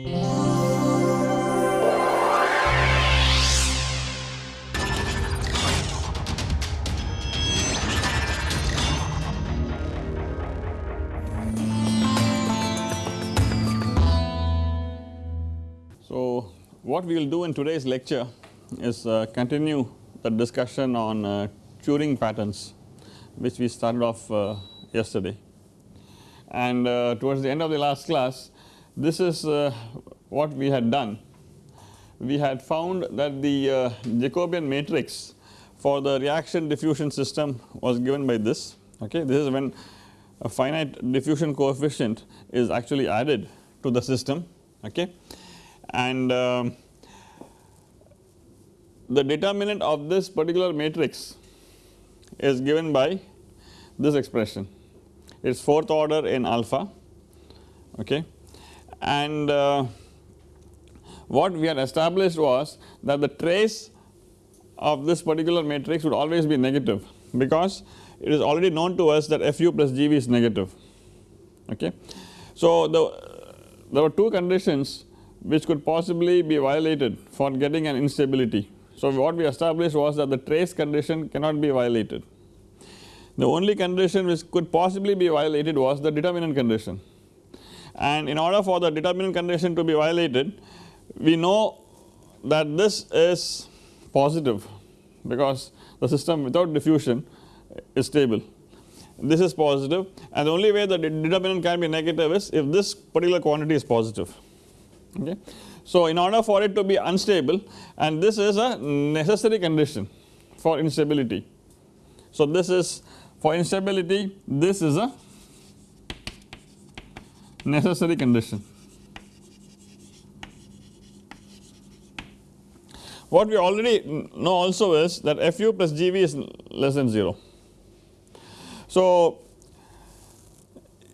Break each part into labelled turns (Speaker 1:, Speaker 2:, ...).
Speaker 1: So, what we will do in today's lecture is uh, continue the discussion on uh, Turing patterns which we started off uh, yesterday. And uh, towards the end of the last class this is uh, what we had done. We had found that the uh, Jacobian matrix for the reaction diffusion system was given by this okay? This is when a finite diffusion coefficient is actually added to the system okay? And um, the determinant of this particular matrix is given by this expression. It is 4th order in alpha okay and uh, what we had established was that the trace of this particular matrix would always be negative because it is already known to us that fu plus gv is negative okay. So the there were two conditions which could possibly be violated for getting an instability. So what we established was that the trace condition cannot be violated. The only condition which could possibly be violated was the determinant condition and in order for the determinant condition to be violated we know that this is positive because the system without diffusion is stable this is positive and the only way the determinant can be negative is if this particular quantity is positive okay. So in order for it to be unstable and this is a necessary condition for instability. So this is for instability this is a necessary condition. What we already know also is that Fu plus Gv is less than 0. So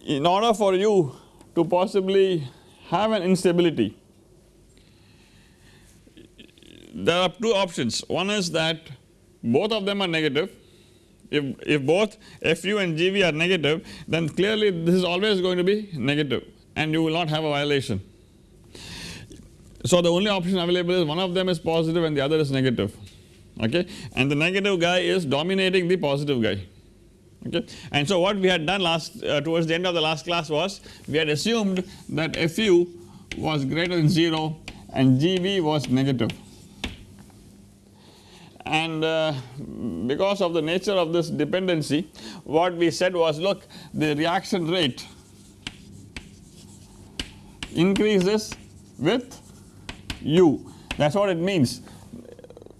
Speaker 1: in order for you to possibly have an instability there are two options one is that both of them are negative if, if both Fu and Gv are negative then clearly this is always going to be negative and you will not have a violation. So the only option available is one of them is positive and the other is negative okay and the negative guy is dominating the positive guy okay. And so what we had done last uh, towards the end of the last class was we had assumed that Fu was greater than 0 and Gv was negative and uh, because of the nature of this dependency what we said was look the reaction rate increases with u. That is what it means.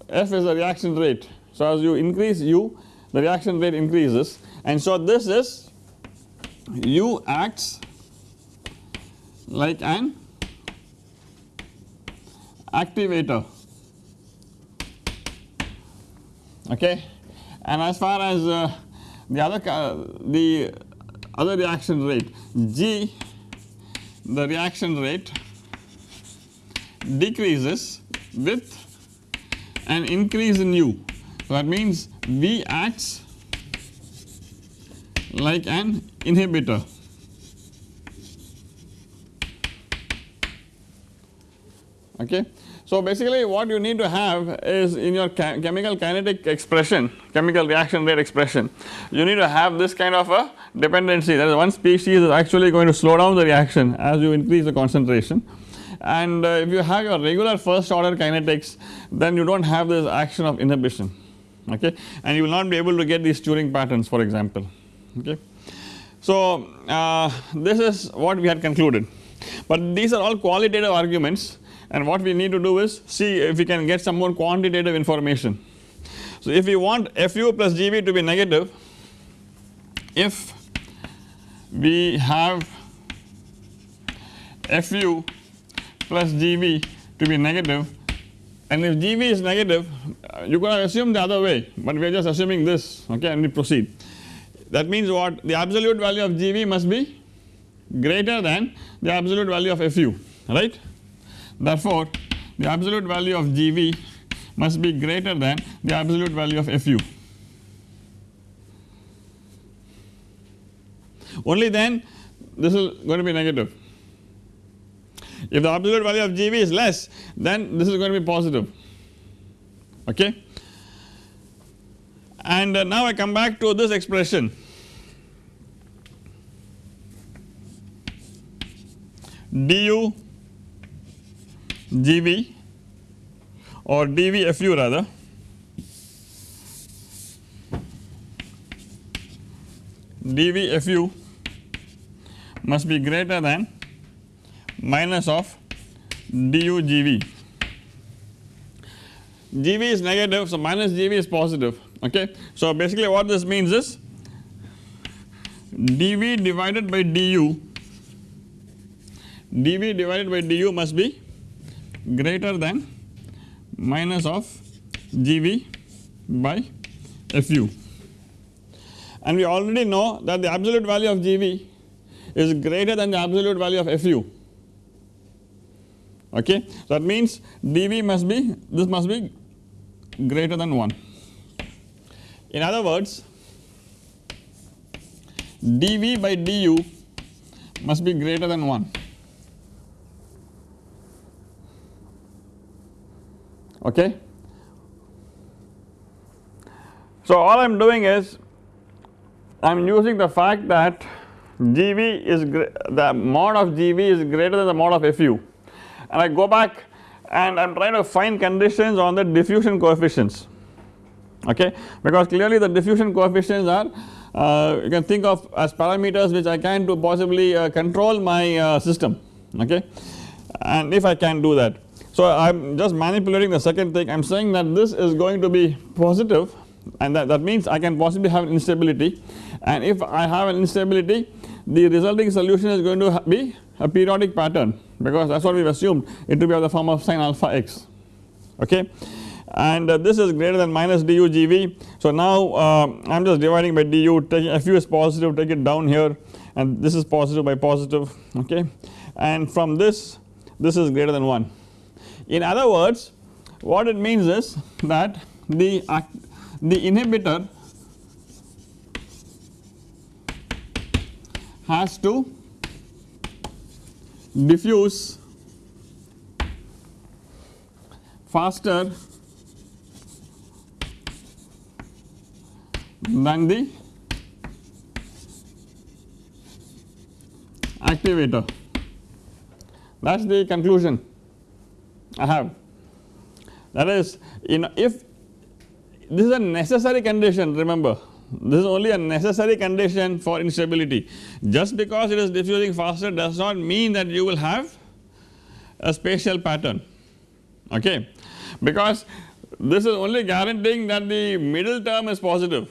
Speaker 1: F is the reaction rate. So as you increase u the reaction rate increases. And so this is u acts like an activator okay and as far as uh, the other the other reaction rate G the reaction rate decreases with an increase in U. So that means V acts like an inhibitor. Okay. So basically what you need to have is in your chemical kinetic expression, chemical reaction rate expression, you need to have this kind of a dependency. That is one species is actually going to slow down the reaction as you increase the concentration. And uh, if you have your regular first order kinetics then you do not have this action of inhibition okay? And you will not be able to get these Turing patterns for example okay. So uh, this is what we had concluded. But these are all qualitative arguments and what we need to do is see if we can get some more quantitative information. So if we want Fu plus Gv to be negative if we have Fu plus Gv to be negative and if Gv is negative uh, you could have assumed the other way but we are just assuming this okay and we proceed. That means what the absolute value of Gv must be greater than the absolute value of Fu right. Therefore, the absolute value of Gv must be greater than the absolute value of Fu. Only then this is going to be negative. If the absolute value of GV is less then this is going to be positive okay. And uh, now I come back to this expression du GV or dv rather DVFU must be greater than minus of du gv. gv is negative so minus gv is positive okay. So basically what this means is dv divided by du dv divided by du must be greater than minus of gv by fu and we already know that the absolute value of gv is greater than the absolute value of fu okay. That means dv must be this must be greater than 1. In other words dv by du must be greater than 1 okay. So all I am doing is I am using the fact that GV is the mod of GV is greater than the mod of FU and I go back and I am trying to find conditions on the diffusion coefficients okay because clearly the diffusion coefficients are uh, you can think of as parameters which I can to possibly uh, control my uh, system okay and if I can do that. So I am just manipulating the second thing. I am saying that this is going to be positive and that, that means I can possibly have an instability. And if I have an instability the resulting solution is going to be a periodic pattern because that is what we have assumed. It to be of the form of sin alpha x. Okay? And uh, this is greater than minus du gv. So now uh, I am just dividing by du. Taking fu is positive. Take it down here. And this is positive by positive. Okay? And from this this is greater than 1. In other words what it means is that the the inhibitor has to diffuse faster than the activator. That is the conclusion I have that is in if this is a necessary condition remember. This is only a necessary condition for instability. Just because it is diffusing faster does not mean that you will have a spatial pattern. Okay? Because this is only guaranteeing that the middle term is positive.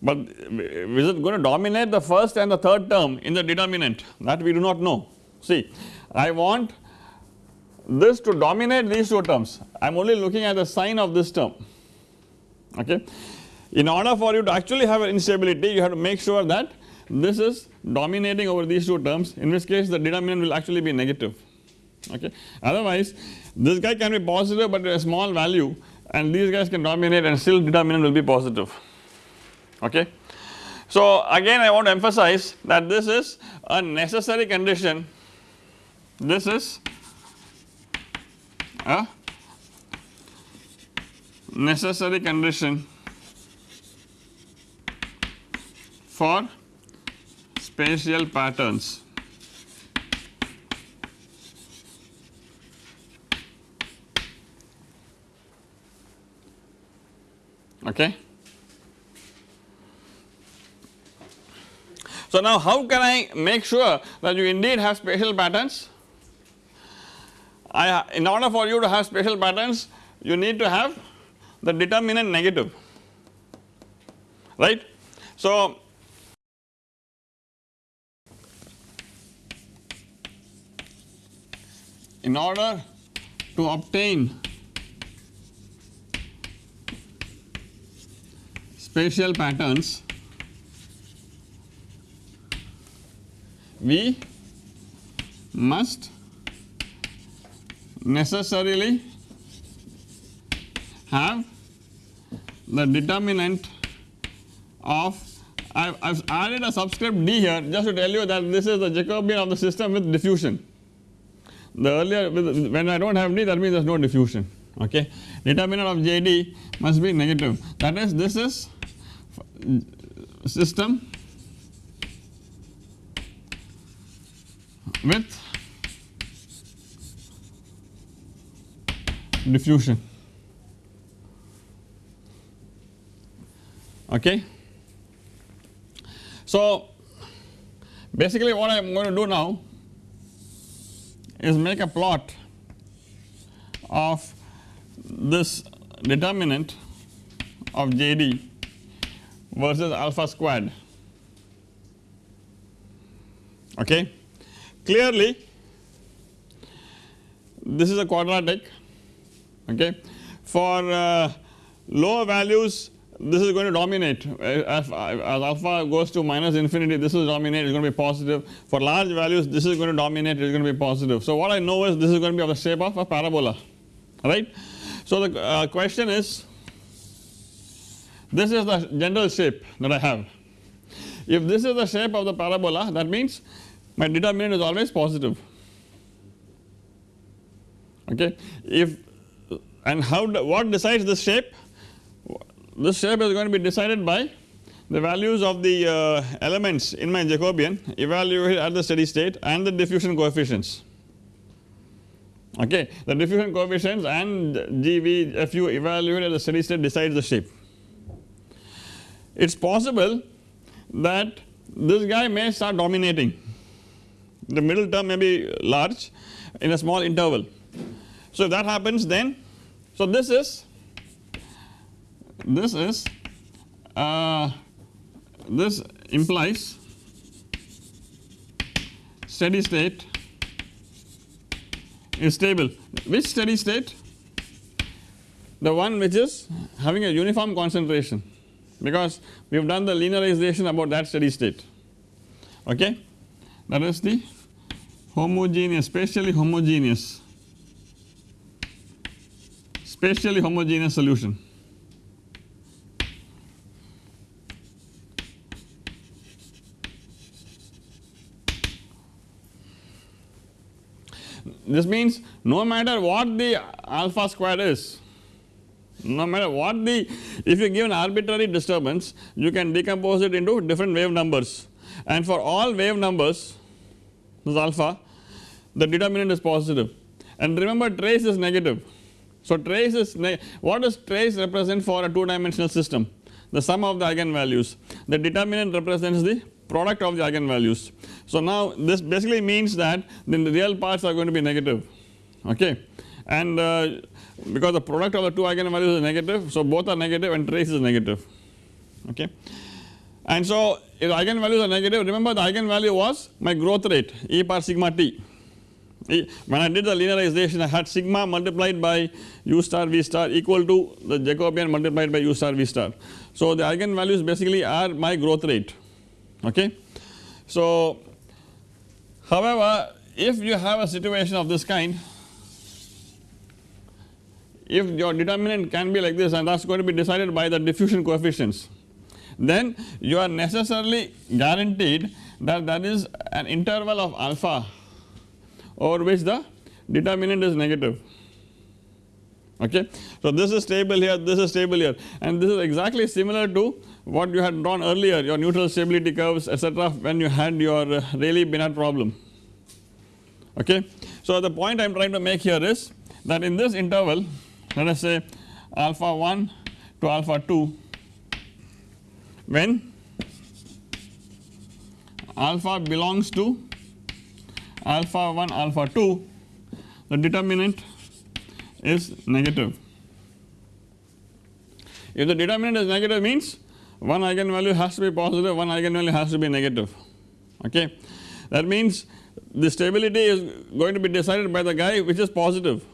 Speaker 1: But is it going to dominate the first and the third term in the determinant? That we do not know. See I want this to dominate these two terms I am only looking at the sign of this term okay. In order for you to actually have an instability you have to make sure that this is dominating over these two terms in which case the determinant will actually be negative okay. Otherwise this guy can be positive but a small value and these guys can dominate and still determinant will be positive okay. So again I want to emphasize that this is a necessary condition this is a necessary condition for spatial patterns. Okay. So now how can I make sure that you indeed have spatial patterns? I in order for you to have spatial patterns you need to have the determinant negative right. So in order to obtain spatial patterns we must necessarily have the determinant of I have added a subscript d here just to tell you that this is the Jacobian of the system with diffusion. the earlier when I do not have D that means there is no diffusion okay. Determinant of JD must be negative that is this is system with diffusion okay. So basically what I am going to do now is make a plot of this determinant of JD versus alpha squared okay. Clearly this is a quadratic okay. For uh, lower values this is going to dominate as, as alpha goes to minus infinity this is dominate it is going to be positive for large values this is going to dominate it is going to be positive. So what I know is this is going to be of the shape of a parabola right. So the uh, question is this is the general shape that I have if this is the shape of the parabola that means my determinant is always positive okay if and how what decides this shape this shape is going to be decided by the values of the uh, elements in my Jacobian evaluated at the steady state and the diffusion coefficients okay the diffusion coefficients and GV FU evaluated at the steady state decides the shape. It is possible that this guy may start dominating the middle term may be large in a small interval. So if that happens then so this is this is uh, this implies steady state is stable. Which steady state? The one which is having a uniform concentration. Because we have done the linearization about that steady state. Okay? That is the homogeneous spatially homogeneous spatially homogeneous solution. This means no matter what the alpha square is, no matter what the if you give an arbitrary disturbance you can decompose it into different wave numbers. And for all wave numbers this alpha the determinant is positive. And remember trace is negative. So trace is what does trace represent for a 2 dimensional system? The sum of the eigenvalues. The determinant represents the product of the eigenvalues. So now this basically means that then the real parts are going to be negative. Okay? And uh, because the product of the two eigenvalues is negative so both are negative and trace is negative. Okay. And so if eigenvalues are negative remember the eigenvalue was my growth rate e power sigma t when I did the linearization I had sigma multiplied by u star v star equal to the Jacobian multiplied by u star v star. So the eigenvalues basically are my growth rate okay. So however if you have a situation of this kind if your determinant can be like this and that is going to be decided by the diffusion coefficients then you are necessarily guaranteed that that is an interval of alpha over which the determinant is negative okay. So this is stable here this is stable here and this is exactly similar to what you had drawn earlier your neutral stability curves etc when you had your uh, Rayleigh-Benard problem okay. So the point I am trying to make here is that in this interval let us say alpha 1 to alpha 2 when alpha belongs to alpha 1 alpha 2 the determinant is negative. If the determinant is negative means one eigenvalue has to be positive one eigenvalue has to be negative okay. That means the stability is going to be decided by the guy which is positive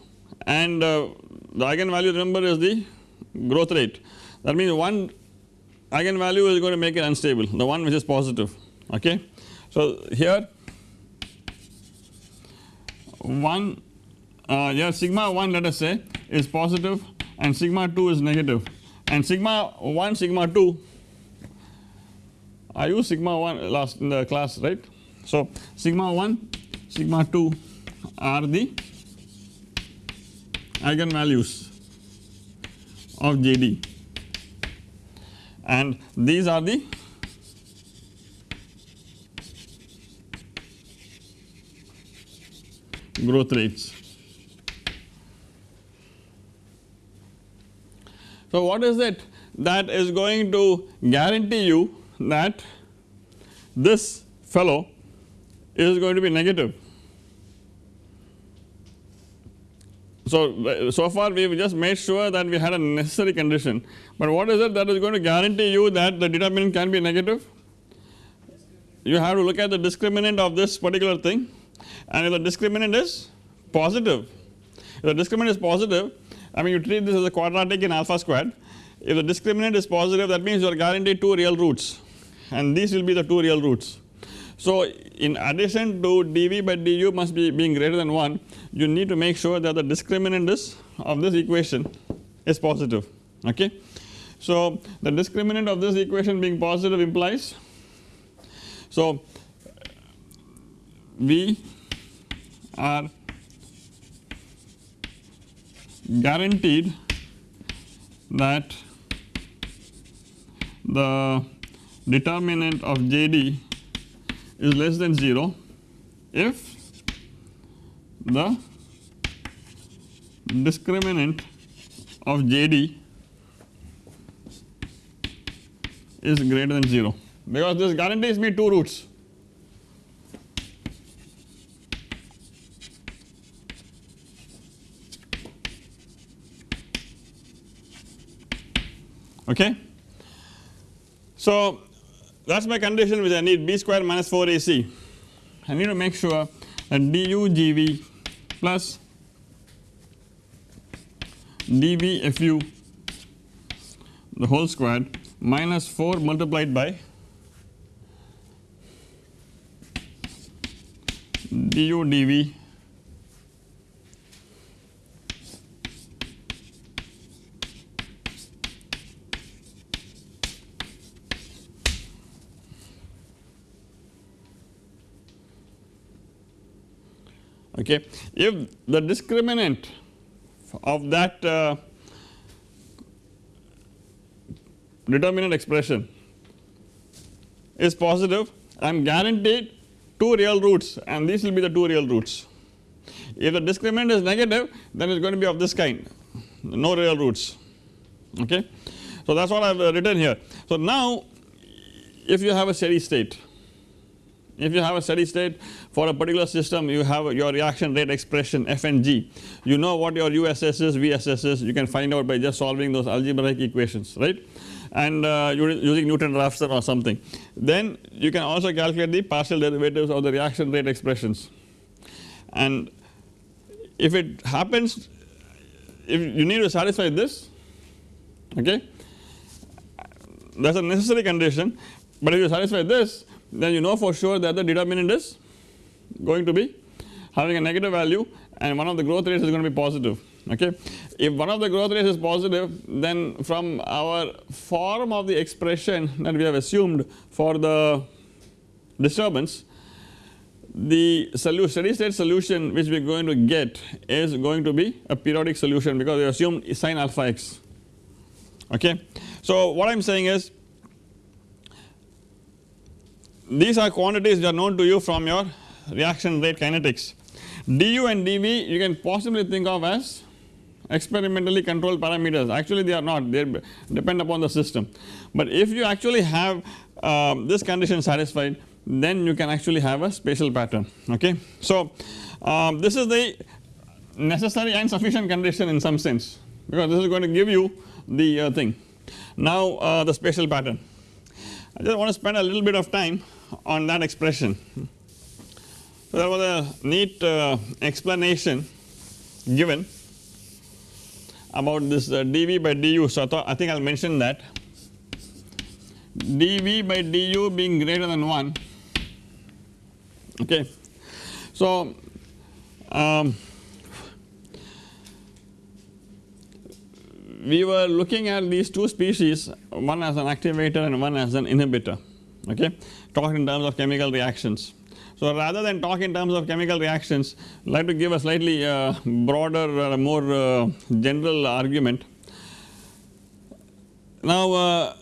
Speaker 1: and uh, the eigenvalue remember is the growth rate that means one eigenvalue is going to make it unstable the one which is positive okay. So here 1 uh, here sigma 1 let us say is positive and sigma 2 is negative and sigma 1 sigma 2 I use sigma 1 last in the class right. So sigma 1 sigma 2 are the eigenvalues of JD and these are the growth rates. So, what is it that is going to guarantee you that this fellow is going to be negative. So, so far we have just made sure that we had a necessary condition, but what is it that is going to guarantee you that the determinant can be negative? You have to look at the discriminant of this particular thing and if the discriminant is positive, if the discriminant is positive I mean you treat this as a quadratic in alpha squared if the discriminant is positive that means you are guaranteed 2 real roots and these will be the 2 real roots. So, in addition to dV by du must be being greater than 1 you need to make sure that the discriminant is of this equation is positive okay. So, the discriminant of this equation being positive implies so we are guaranteed that the determinant of JD is less than 0 if the discriminant of JD is greater than 0 because this guarantees me 2 roots okay. So that is my condition which I need b square minus 4 ac I need to make sure that du gv plus dv fu the whole squared minus 4 multiplied by du dv okay. If the discriminant of that uh, determinant expression is positive I am guaranteed 2 real roots and these will be the 2 real roots. If the discriminant is negative then it is going to be of this kind no real roots okay. So that is what I have written here. So now if you have a steady state if you have a steady state for a particular system you have your reaction rate expression f and g. You know what your USS is VSS is. You can find out by just solving those algebraic equations right? And uh, using Newton-Raphson or something. Then you can also calculate the partial derivatives of the reaction rate expressions. And if it happens if you need to satisfy this okay that is a necessary condition. But if you satisfy this then you know for sure that the determinant is going to be having a negative value and one of the growth rates is going to be positive okay. If one of the growth rates is positive then from our form of the expression that we have assumed for the disturbance the solution steady state solution which we are going to get is going to be a periodic solution because we assume sin alpha x okay. So what I am saying is these are quantities that are known to you from your reaction rate kinetics. du and dv you can possibly think of as experimentally controlled parameters actually they are not they depend upon the system. But if you actually have um, this condition satisfied then you can actually have a spatial pattern okay. So um, this is the necessary and sufficient condition in some sense because this is going to give you the uh, thing. Now uh, the spatial pattern I just want to spend a little bit of time on that expression. So there was a neat uh, explanation given about this uh, dV by du. So I thought I think I will mention that dV by du being greater than 1 okay. So um, we were looking at these two species one as an activator and one as an inhibitor okay talking in terms of chemical reactions. So rather than talk in terms of chemical reactions I like to give a slightly uh, broader uh, more uh, general argument. Now uh,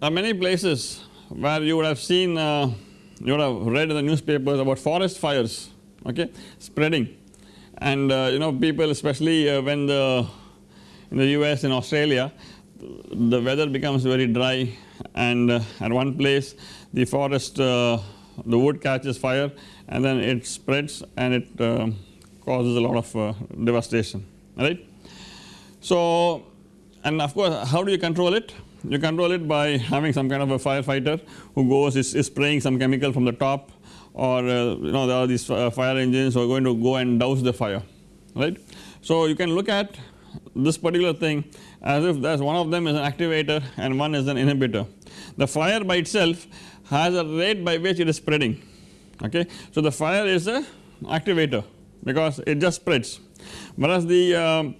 Speaker 1: there are many places where you would have seen uh, you would have read in the newspapers about forest fires okay spreading and uh, you know people especially when the in the US in Australia the weather becomes very dry and at one place the forest the wood catches fire and then it spreads and it uh, causes a lot of uh, devastation right. So and of course how do you control it? You control it by having some kind of a firefighter who goes is, is spraying some chemical from the top or uh, you know there are these uh, fire engines who are going to go and douse the fire right. So you can look at this particular thing as if as one of them is an activator and one is an inhibitor. The fire by itself has a rate by which it is spreading. Okay. So the fire is a activator because it just spreads. Whereas the um,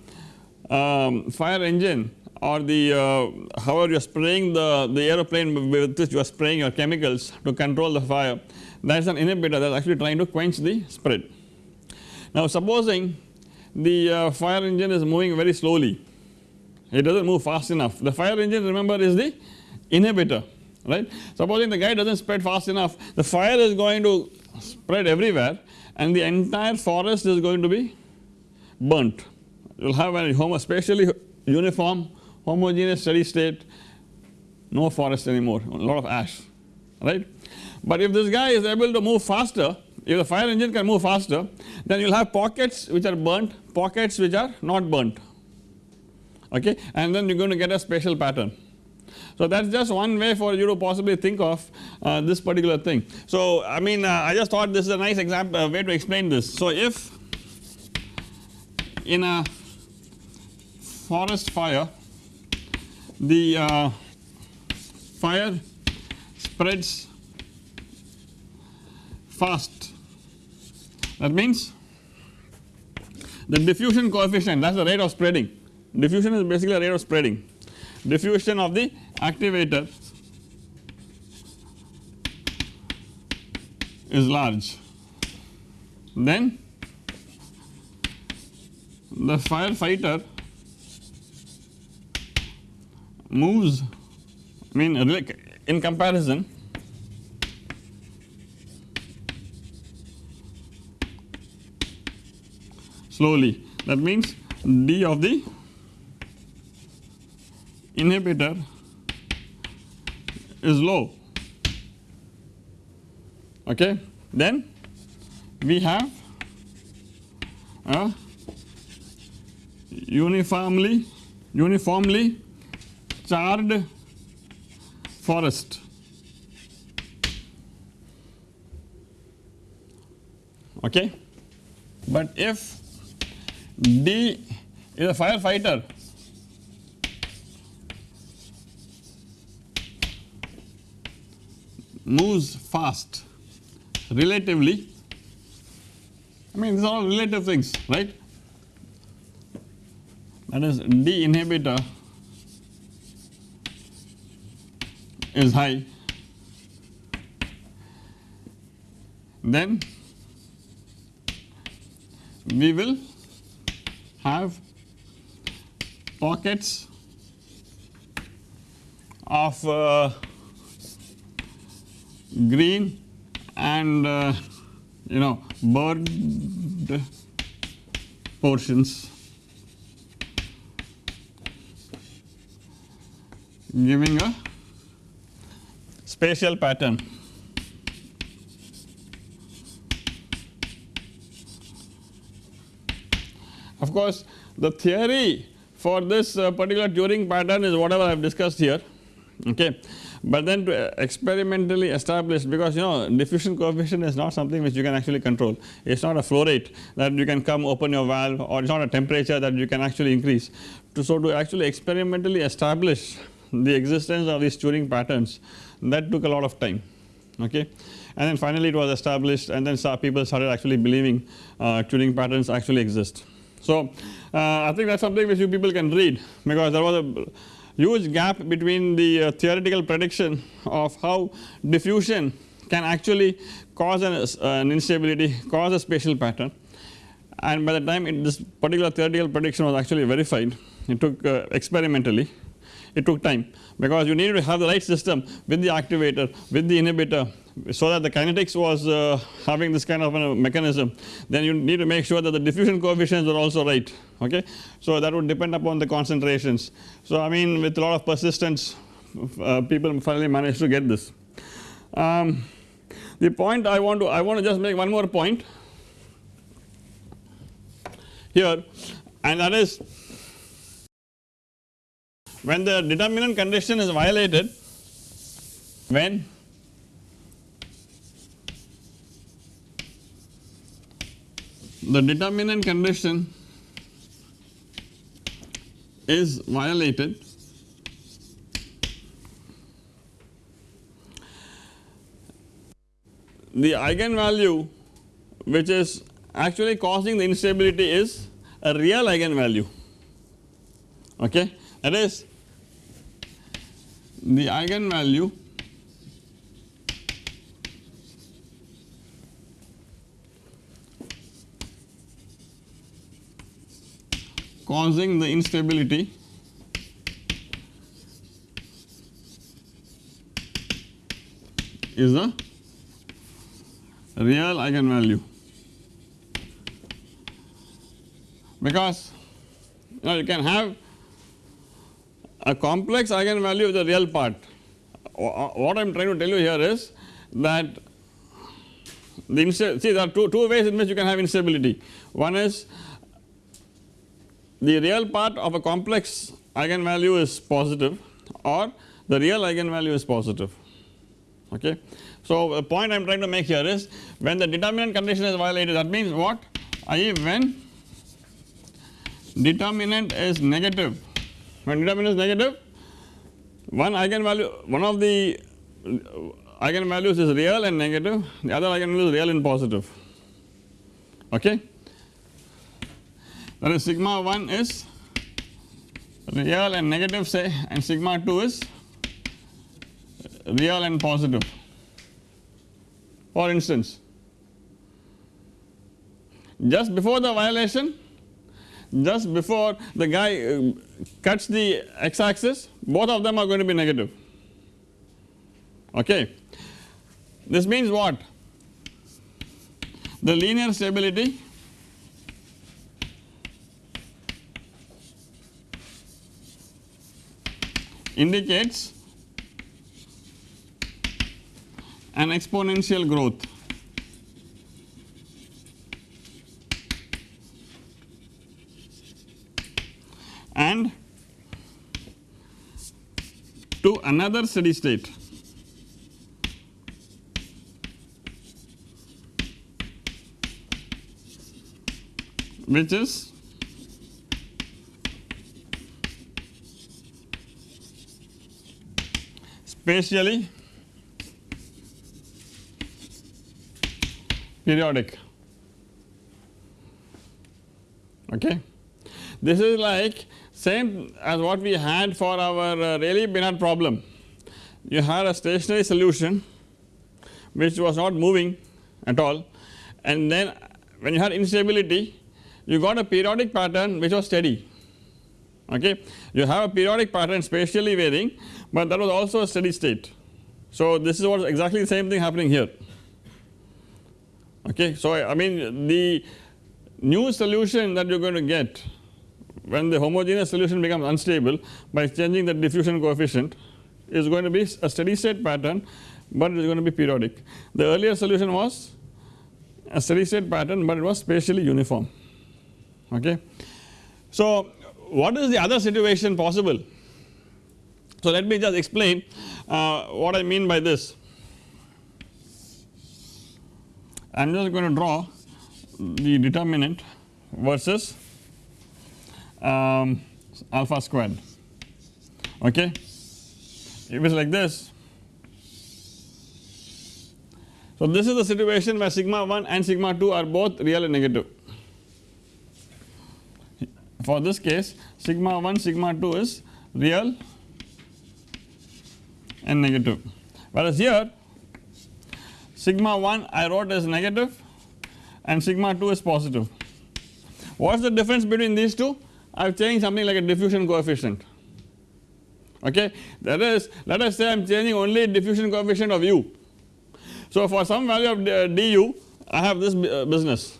Speaker 1: um, fire engine or the uh, however you are spraying the, the aeroplane with which you are spraying your chemicals to control the fire that is an inhibitor that is actually trying to quench the spread. Now supposing the uh, fire engine is moving very slowly. It does not move fast enough. The fire engine remember is the inhibitor right. Supposing the guy does not spread fast enough the fire is going to spread everywhere and the entire forest is going to be burnt. You will have a homo spatially uniform homogeneous steady state no forest anymore a lot of ash right. But if this guy is able to move faster if the fire engine can move faster then you will have pockets which are burnt pockets which are not burnt okay and then you are going to get a spatial pattern so that is just one way for you to possibly think of uh, this particular thing. So I mean uh, I just thought this is a nice example uh, way to explain this. So if in a forest fire the uh, fire spreads fast that means the diffusion coefficient that is the rate of spreading diffusion is basically the rate of spreading diffusion of the activator is large. Then the firefighter moves I mean in comparison slowly. That means d of the inhibitor is low okay? Then we have a uniformly uniformly charred forest. Okay? But if D is a firefighter moves fast relatively. I mean these are all relative things right? That is D inhibitor is high. Then we will have pockets of uh, green and uh, you know burned portions giving a spatial pattern. Of course, the theory for this uh, particular Turing pattern is whatever I have discussed here okay but then to experimentally establish because you know diffusion coefficient is not something which you can actually control it is not a flow rate that you can come open your valve or it is not a temperature that you can actually increase. To, so to actually experimentally establish the existence of these Turing patterns that took a lot of time okay and then finally it was established and then people started actually believing uh, Turing patterns actually exist. So uh, I think that is something which you people can read because there was a huge gap between the uh, theoretical prediction of how diffusion can actually cause an, an instability cause a spatial pattern. And by the time it, this particular theoretical prediction was actually verified it took uh, experimentally it took time. Because you needed to have the right system with the activator with the inhibitor so that the kinetics was uh, having this kind of a mechanism then you need to make sure that the diffusion coefficients are also right okay. So that would depend upon the concentrations. So I mean with a lot of persistence uh, people finally managed to get this. Um, the point I want to I want to just make one more point here and that is when the determinant condition is violated when the determinant condition is violated the eigenvalue which is actually causing the instability is a real eigenvalue. Okay? That is the eigenvalue causing the instability is a real eigenvalue because you know you can have a complex eigenvalue with the real part. Uh, what I am trying to tell you here is that the see there are two, two ways in which you can have instability. One is the real part of a complex eigenvalue is positive or the real eigenvalue is positive okay. So the point I am trying to make here is when the determinant condition is violated that means what i.e. when determinant is negative when determinant is negative one eigenvalue one of the eigenvalues is real and negative the other eigenvalue is real and positive okay that is sigma 1 is real and negative say and sigma 2 is real and positive. For instance just before the violation just before the guy uh, cuts the x axis both of them are going to be negative. Okay. This means what? The linear stability indicates an exponential growth. And to another steady state. Which is spatially periodic okay. This is like same as what we had for our uh, Rayleigh-Benard problem. You had a stationary solution which was not moving at all and then when you had instability you got a periodic pattern which was steady okay. You have a periodic pattern spatially varying but that was also a steady state. So this is what exactly the same thing happening here okay. So I mean the new solution that you are going to get when the homogeneous solution becomes unstable by changing the diffusion coefficient is going to be a steady state pattern but it is going to be periodic. The earlier solution was a steady state pattern but it was spatially uniform okay. So what is the other situation possible? So let me just explain uh, what I mean by this. I am just going to draw the determinant versus um, alpha squared okay. If it is like this so this is the situation where sigma 1 and sigma 2 are both real and negative for this case sigma 1 sigma 2 is real and negative whereas here sigma 1 I wrote as negative and sigma 2 is positive. What is the difference between these two? I have changed something like a diffusion coefficient okay that is let us say I am changing only diffusion coefficient of u. So for some value of du I have this uh, business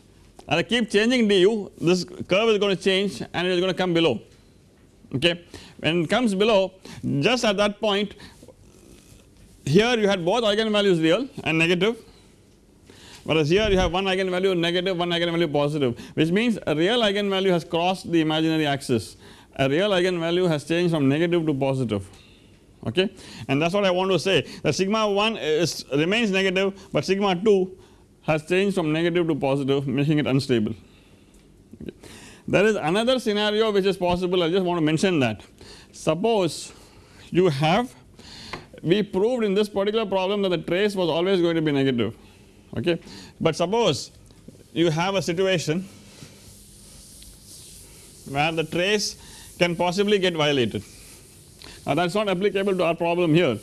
Speaker 1: and I keep changing du this curve is going to change and it is going to come below okay. When it comes below just at that point here you had both eigenvalues real and negative. Whereas here you have one eigenvalue negative one eigenvalue positive which means a real eigenvalue has crossed the imaginary axis. A real eigenvalue has changed from negative to positive. Okay? And that is what I want to say. That sigma 1 is remains negative but sigma 2 has changed from negative to positive making it unstable. Okay. There is another scenario which is possible. I just want to mention that. Suppose you have we proved in this particular problem that the trace was always going to be negative okay but suppose you have a situation where the trace can possibly get violated. Now that is not applicable to our problem here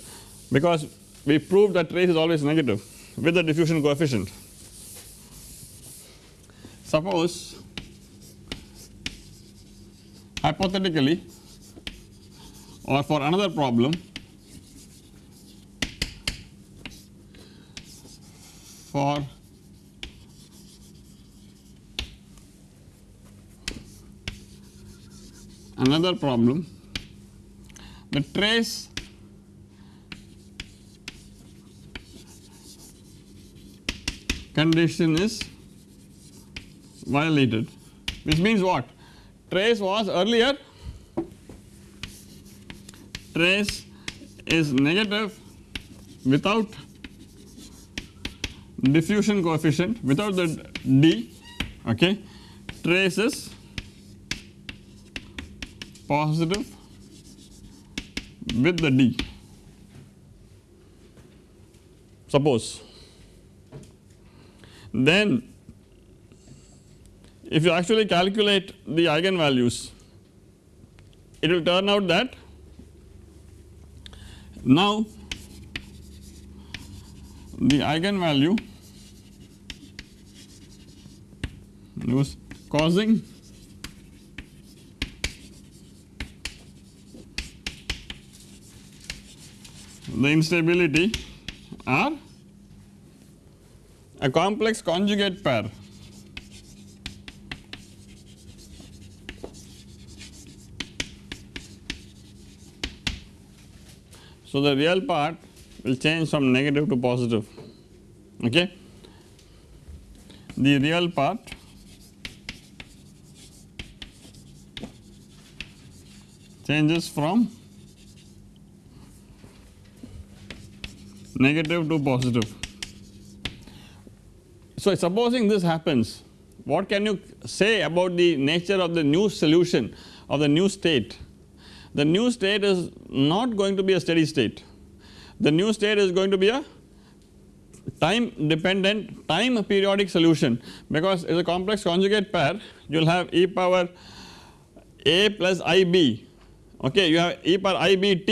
Speaker 1: because we proved that trace is always negative with the diffusion coefficient. Suppose hypothetically or for another problem for another problem. The trace condition is violated. Which means what? Trace was earlier. Trace is negative without diffusion coefficient without the d okay trace is positive with the D. Suppose then if you actually calculate the eigenvalues it will turn out that now the eigenvalue was causing. The instability are a complex conjugate pair. So, the real part will change from negative to positive. Okay. The real part changes from negative to positive. So, supposing this happens what can you say about the nature of the new solution of the new state? The new state is not going to be a steady state, the new state is going to be a time dependent time periodic solution because it is a complex conjugate pair you will have e power a plus ib okay you have e power ibt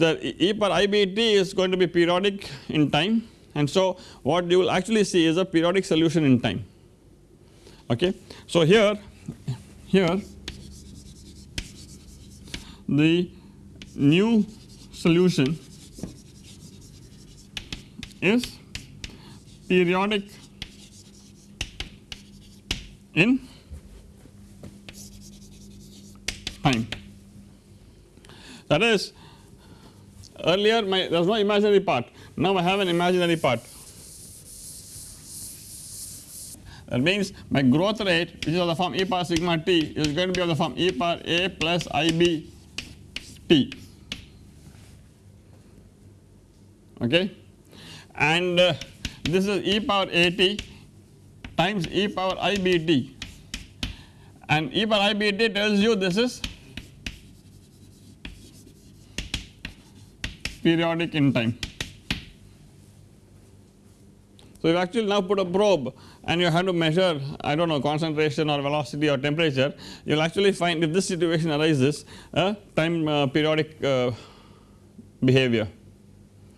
Speaker 1: the e per ibt is going to be periodic in time. And so what you will actually see is a periodic solution in time. Okay. So here here the new solution is periodic in time that is earlier my there was no imaginary part. Now I have an imaginary part. That means my growth rate which is of the form e power sigma t is going to be of the form e power a plus ib t. Okay? And uh, this is e power a t times e power i b t. And e power i b t tells you this is periodic in time. So, you actually now put a probe and you have to measure I do not know concentration or velocity or temperature you will actually find if this situation arises a time uh, periodic uh, behavior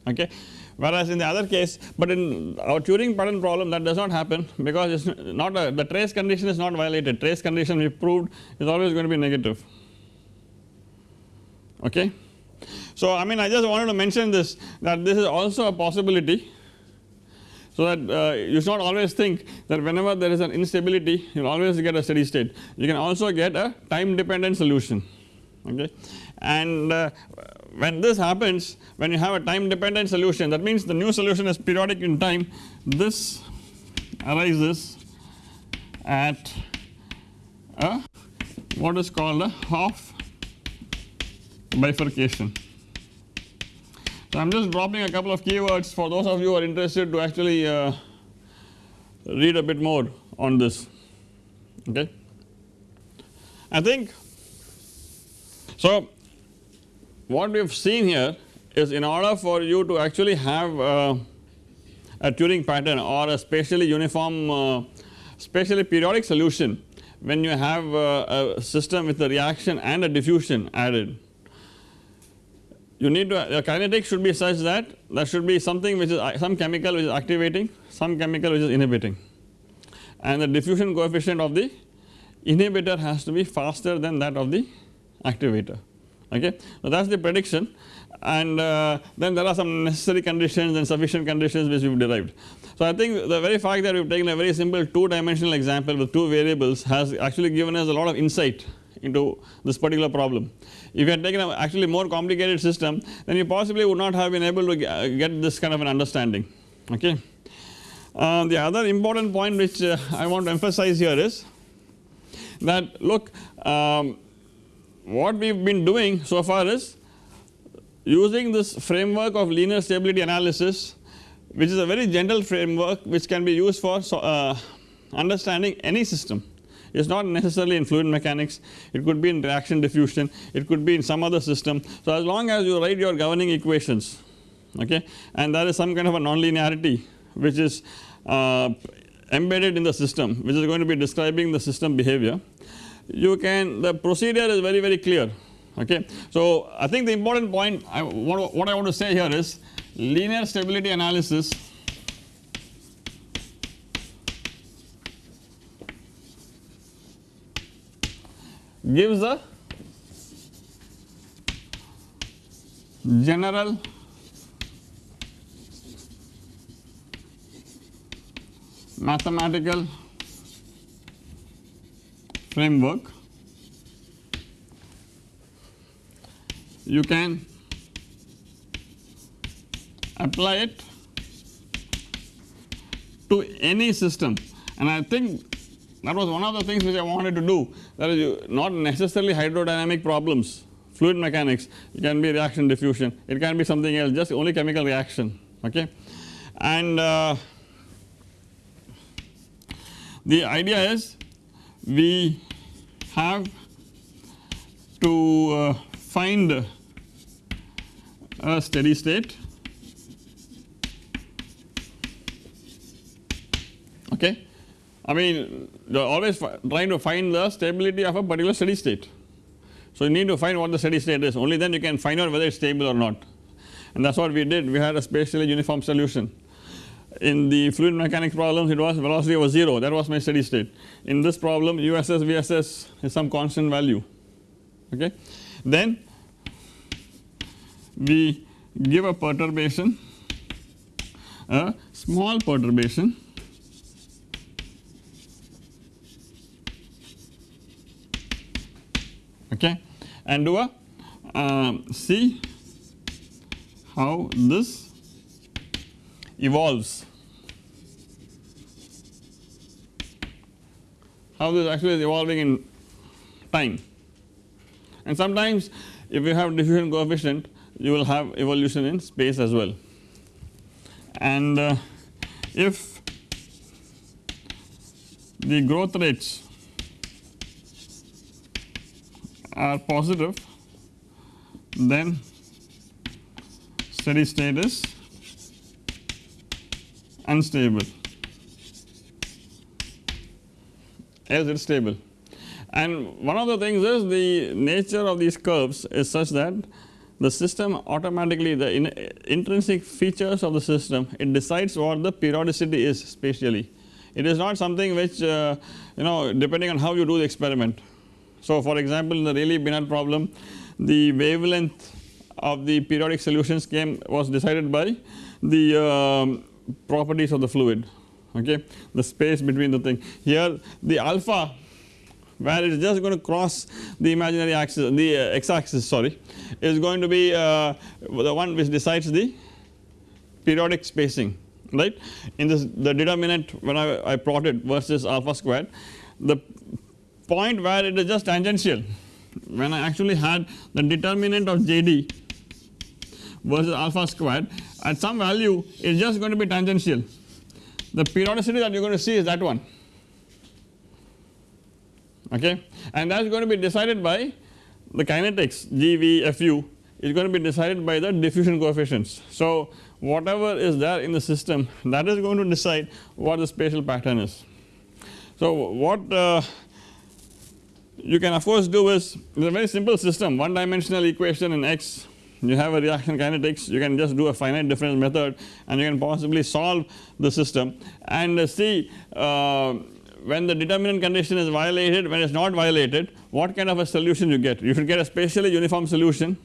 Speaker 1: okay. whereas in the other case but in our Turing pattern problem that does not happen because it is not a, the trace condition is not violated trace condition we proved is always going to be negative okay. So I mean I just wanted to mention this that this is also a possibility. So that uh, you should not always think that whenever there is an instability you will always get a steady state. You can also get a time dependent solution okay? And uh, when this happens when you have a time dependent solution that means the new solution is periodic in time. This arises at a what is called a Hopf bifurcation. I am just dropping a couple of keywords for those of you who are interested to actually uh, read a bit more on this okay. I think so what we have seen here is in order for you to actually have uh, a Turing pattern or a spatially uniform uh, spatially periodic solution when you have uh, a system with a reaction and a diffusion added you need to the kinetics should be such that there should be something which is uh, some chemical which is activating some chemical which is inhibiting and the diffusion coefficient of the inhibitor has to be faster than that of the activator okay. So that is the prediction and uh, then there are some necessary conditions and sufficient conditions which we have derived. So I think the very fact that we have taken a very simple 2 dimensional example with 2 variables has actually given us a lot of insight into this particular problem. If you had taken a actually more complicated system then you possibly would not have been able to get this kind of an understanding okay. Uh, the other important point which uh, I want to emphasize here is that look um, what we have been doing so far is using this framework of linear stability analysis which is a very general framework which can be used for so, uh, understanding any system it is not necessarily in fluid mechanics it could be in reaction diffusion it could be in some other system. So as long as you write your governing equations okay and there is some kind of a nonlinearity which is uh, embedded in the system which is going to be describing the system behavior you can the procedure is very very clear okay. So I think the important point I, what, what I want to say here is linear stability analysis gives a general mathematical framework. You can apply it to any system. And I think that was one of the things which I wanted to do. That is not necessarily hydrodynamic problems fluid mechanics. It can be reaction diffusion. It can be something else just only chemical reaction okay? And uh, the idea is we have to uh, find a steady state okay. I mean you are always trying to find the stability of a particular steady state. So you need to find what the steady state is only then you can find out whether it is stable or not and that is what we did we had a spatially uniform solution in the fluid mechanics problems it was velocity was 0 that was my steady state. In this problem USS VSS is some constant value okay. Then we give a perturbation a small perturbation okay? And do a um, see how this evolves. How this actually is evolving in time. And sometimes if you have diffusion coefficient you will have evolution in space as well. And uh, if the growth rates are positive then steady state is unstable as it is stable. And one of the things is the nature of these curves is such that the system automatically the in, intrinsic features of the system it decides what the periodicity is spatially. It is not something which uh, you know depending on how you do the experiment. So for example in the Rayleigh-Benard problem the wavelength of the periodic solutions came was decided by the um, properties of the fluid okay? The space between the thing. Here the alpha where it is just going to cross the imaginary axis the uh, x axis sorry is going to be uh, the one which decides the periodic spacing right? In this the determinant when I, I plotted versus alpha squared the point where it is just tangential when I actually had the determinant of JD versus alpha squared at some value it is just going to be tangential the periodicity that you are going to see is that one okay and that is going to be decided by the kinetics G V F U is going to be decided by the diffusion coefficients. So whatever is there in the system that is going to decide what the spatial pattern is. So what uh, you can of course do is it is a very simple system one dimensional equation in x. You have a reaction kinetics you can just do a finite difference method and you can possibly solve the system. And see uh, when the determinant condition is violated when it is not violated what kind of a solution you get? You should get a spatially uniform solution.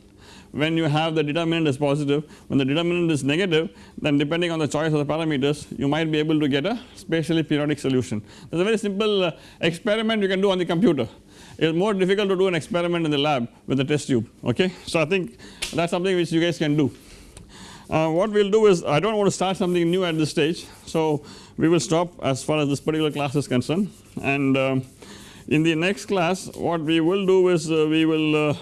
Speaker 1: When you have the determinant is positive when the determinant is negative then depending on the choice of the parameters you might be able to get a spatially periodic solution. There is a very simple uh, experiment you can do on the computer it is more difficult to do an experiment in the lab with a test tube okay. So I think that is something which you guys can do. Uh, what we will do is I do not want to start something new at this stage so we will stop as far as this particular class is concerned and um, in the next class what we will do is uh, we will uh,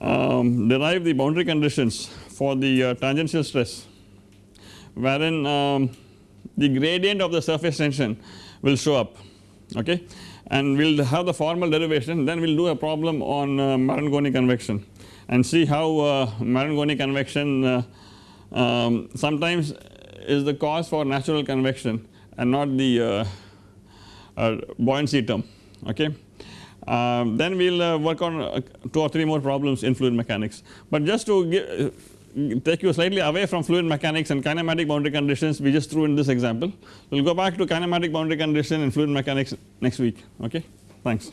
Speaker 1: um, derive the boundary conditions for the uh, tangential stress wherein um, the gradient of the surface tension will show up okay and we will have the formal derivation then we will do a problem on uh, Marangoni convection and see how uh, Marangoni convection uh, um, sometimes is the cause for natural convection and not the uh, uh, buoyancy term okay. Um, then we will uh, work on uh, 2 or 3 more problems in fluid mechanics but just to give, take you slightly away from fluid mechanics and kinematic boundary conditions we just threw in this example. We will go back to kinematic boundary condition and fluid mechanics next week okay thanks.